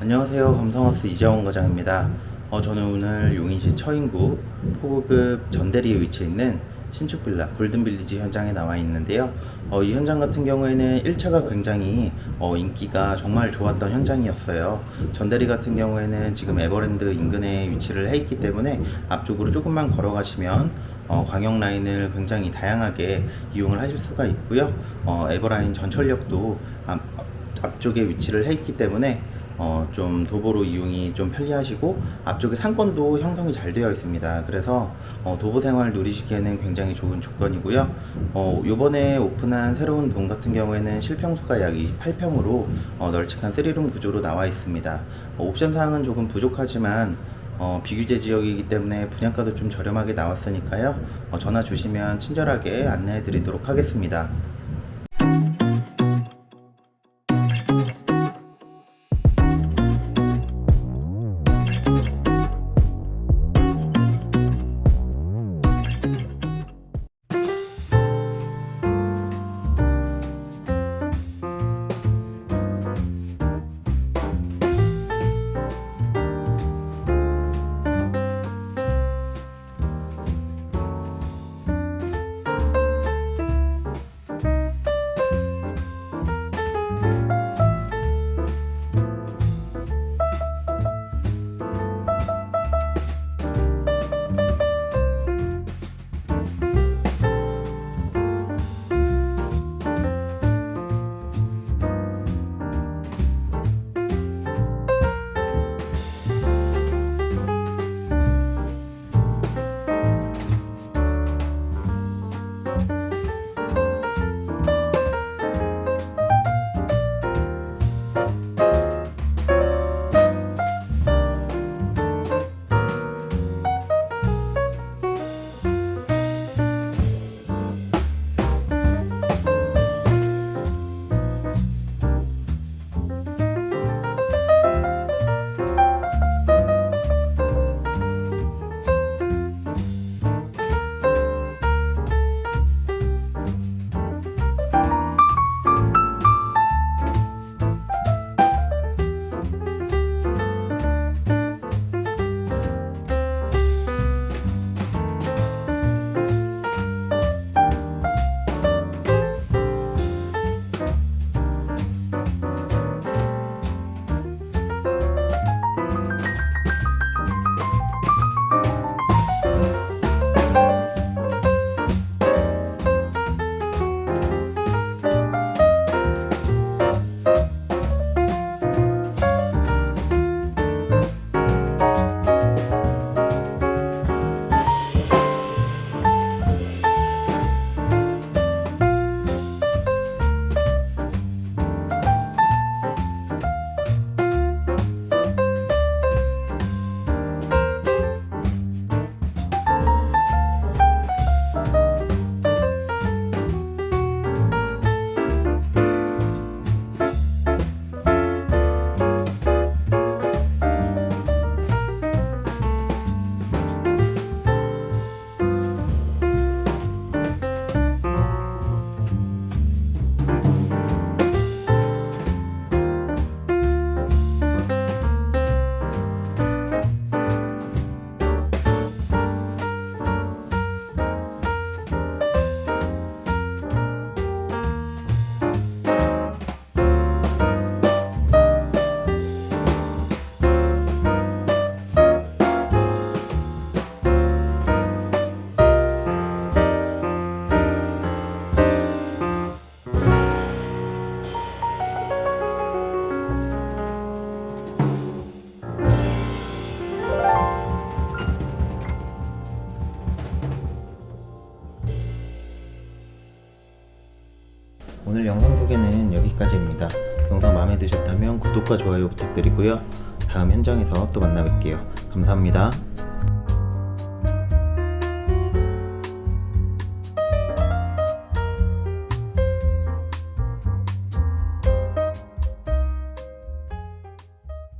안녕하세요. 감성하우스 이재원 과장입니다. 어, 저는 오늘 용인시 처인구 포구급 전대리에 위치해 있는 신축 빌라 골든빌리지 현장에 나와 있는데요. 어, 이 현장 같은 경우에는 1차가 굉장히 어, 인기가 정말 좋았던 현장이었어요. 전대리 같은 경우에는 지금 에버랜드 인근에 위치를 해 있기 때문에 앞쪽으로 조금만 걸어가시면 어, 광역 라인을 굉장히 다양하게 이용을 하실 수가 있고요. 어, 에버라인 전철역도 앞, 앞쪽에 위치를 해 있기 때문에 어, 좀 도보로 이용이 좀 편리하시고 앞쪽에 상권도 형성이 잘 되어 있습니다. 그래서 어, 도보 생활 누리시기에는 굉장히 좋은 조건이고요. 어, 요번에 오픈한 새로운 동 같은 경우에는 실평수가 약 28평으로 어, 널찍한 3룸 구조로 나와 있습니다. 어, 옵션 사항은 조금 부족하지만 어, 비규제 지역이기 때문에 분양가도 좀 저렴하게 나왔으니까요. 어, 전화 주시면 친절하게 안내해 드리도록 하겠습니다. 오늘 영상 소개는 여기까지입니다. 영상 마음에 드셨다면 구독과 좋아요 부탁드리고요. 다음 현장에서 또 만나 뵐게요. 감사합니다.